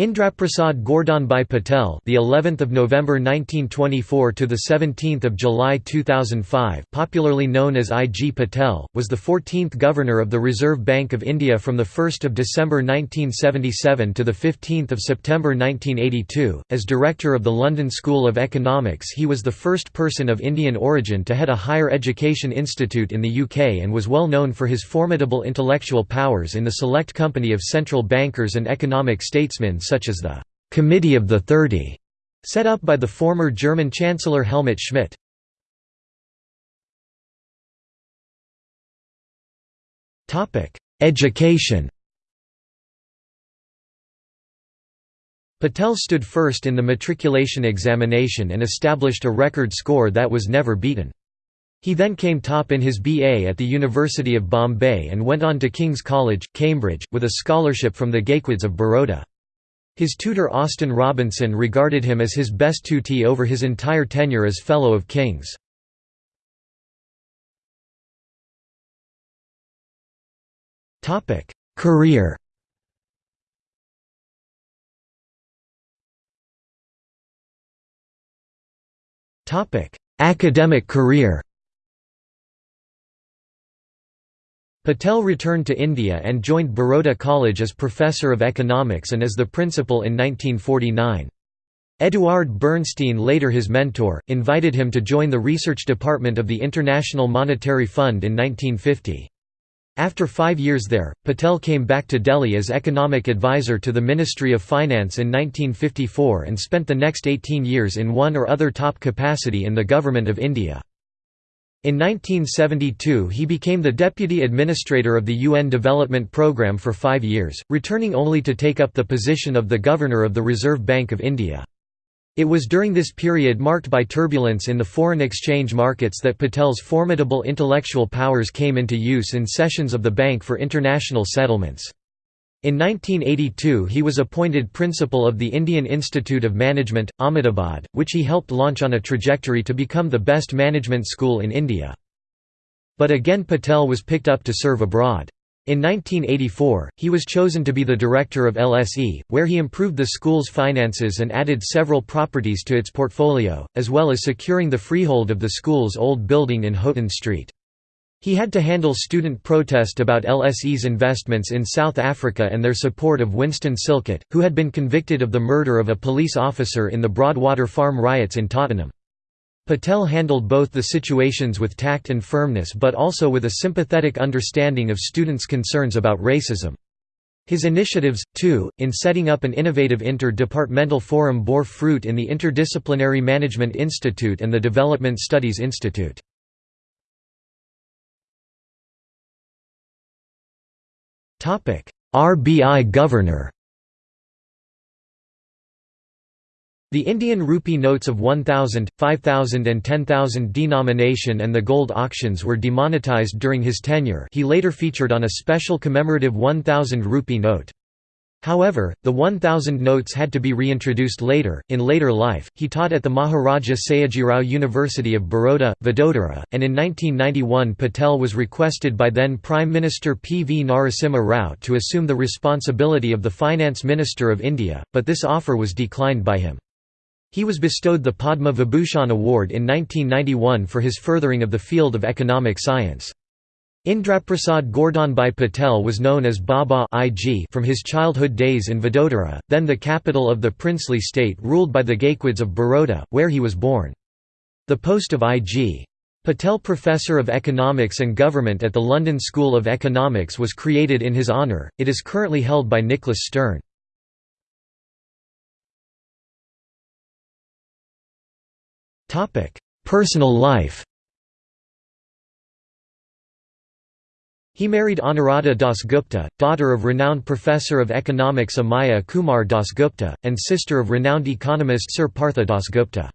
Indraprasad Gordhanbhai Patel, the 11th of November 1924 to the 17th of July 2005, popularly known as I.G. Patel, was the 14th governor of the Reserve Bank of India from the 1st of December 1977 to the 15th of September 1982. As director of the London School of Economics, he was the first person of Indian origin to head a higher education institute in the UK and was well known for his formidable intellectual powers in the select company of central bankers and economic statesmen such as the «Committee of the Thirty», set up by the former German Chancellor Helmut Schmidt. Education Patel stood first in the matriculation examination and established a record score that was never beaten. He then came top in his BA at the University of Bombay and went on to King's College, Cambridge, with a scholarship from the Gaekwads of Baroda. His tutor Austin Robinson regarded him as his best tutee over his entire tenure as Fellow of Kings. Career Academic career Patel returned to India and joined Baroda College as Professor of Economics and as the Principal in 1949. Edward Bernstein later his mentor, invited him to join the research department of the International Monetary Fund in 1950. After five years there, Patel came back to Delhi as economic advisor to the Ministry of Finance in 1954 and spent the next 18 years in one or other top capacity in the Government of India. In 1972 he became the Deputy Administrator of the UN Development Programme for five years, returning only to take up the position of the Governor of the Reserve Bank of India. It was during this period marked by turbulence in the foreign exchange markets that Patel's formidable intellectual powers came into use in sessions of the Bank for International Settlements. In 1982 he was appointed principal of the Indian Institute of Management, Ahmedabad, which he helped launch on a trajectory to become the best management school in India. But again Patel was picked up to serve abroad. In 1984, he was chosen to be the director of LSE, where he improved the school's finances and added several properties to its portfolio, as well as securing the freehold of the school's old building in Houghton Street. He had to handle student protest about LSE's investments in South Africa and their support of Winston Silcott, who had been convicted of the murder of a police officer in the Broadwater Farm riots in Tottenham. Patel handled both the situations with tact and firmness but also with a sympathetic understanding of students' concerns about racism. His initiatives, too, in setting up an innovative inter-departmental forum bore fruit in the Interdisciplinary Management Institute and the Development Studies Institute. RBI governor. The Indian rupee notes of 1000, 5000 and 10,000 denomination and the gold auctions were demonetized during his tenure. He later featured on a special commemorative 1000 rupee note. However, the 1000 notes had to be reintroduced later. In later life, he taught at the Maharaja Sayajirao University of Baroda, Vadodara, and in 1991 Patel was requested by then Prime Minister P. V. Narasimha Rao to assume the responsibility of the Finance Minister of India, but this offer was declined by him. He was bestowed the Padma Vibhushan Award in 1991 for his furthering of the field of economic science. Indraprasad Gordhanbhai Patel was known as Baba IG from his childhood days in Vadodara, then the capital of the princely state ruled by the Gaekwads of Baroda, where he was born. The post of IG. Patel Professor of Economics and Government at the London School of Economics was created in his honour, it is currently held by Nicholas Stern. Personal life He married Anuradha Dasgupta, daughter of renowned professor of economics Amiya Kumar Dasgupta, and sister of renowned economist Sir Partha Dasgupta.